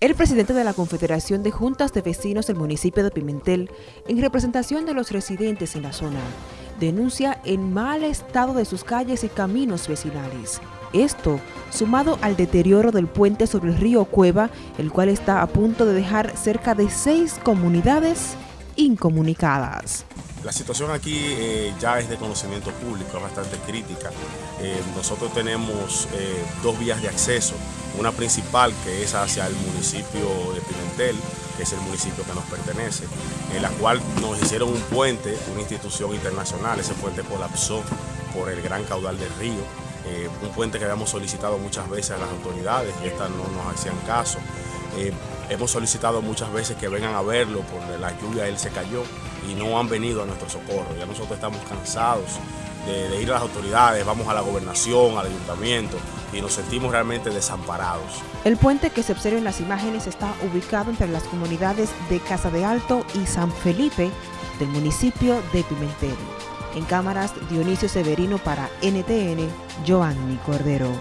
El presidente de la Confederación de Juntas de Vecinos del municipio de Pimentel, en representación de los residentes en la zona, denuncia el mal estado de sus calles y caminos vecinales. Esto, sumado al deterioro del puente sobre el río Cueva, el cual está a punto de dejar cerca de seis comunidades incomunicadas. La situación aquí eh, ya es de conocimiento público, es bastante crítica. Eh, nosotros tenemos eh, dos vías de acceso, una principal que es hacia el municipio de Pimentel, que es el municipio que nos pertenece, en la cual nos hicieron un puente, una institución internacional, ese puente colapsó por el gran caudal del río, un puente que habíamos solicitado muchas veces a las autoridades y estas no nos hacían caso. Hemos solicitado muchas veces que vengan a verlo, por la lluvia él se cayó y no han venido a nuestro socorro. Ya nosotros estamos cansados de, ir a las autoridades, vamos a la gobernación, al ayuntamiento y nos sentimos realmente desamparados. El puente que se observa en las imágenes está ubicado entre las comunidades de Casa de Alto y San Felipe del municipio de Pimentel. En cámaras Dionisio Severino para NTN, Joanny Cordero.